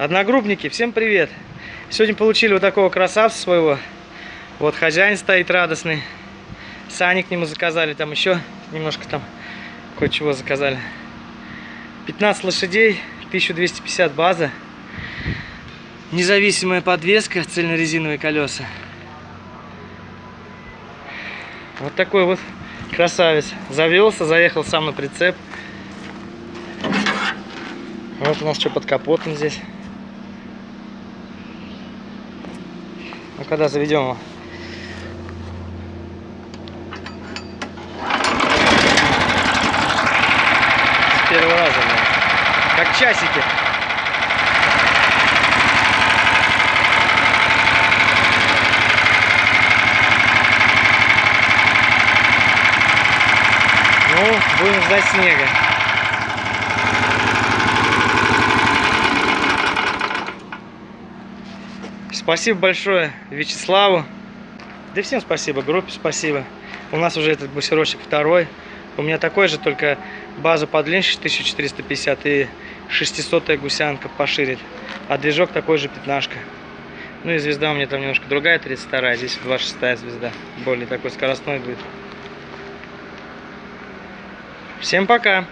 Одногруппники, всем привет! Сегодня получили вот такого красавца своего. Вот хозяин стоит радостный. Сани к нему заказали, там еще немножко там кое-чего заказали. 15 лошадей, 1250 база. Независимая подвеска, цельнорезиновые колеса. Вот такой вот красавец. Завелся, заехал сам на прицеп. Вот у нас что под капотом здесь. Ну когда заведем его? С первого раза, да. Как часики. Ну, будем ждать снега. Спасибо большое Вячеславу. Да всем спасибо, группе спасибо. У нас уже этот бусерочек второй. У меня такой же, только база подлиннее 1450 и 600 гусянка пошире. А движок такой же пятнашка. Ну и звезда у меня там немножко другая, 32 здесь 26 звезда. Более такой скоростной будет. Всем пока!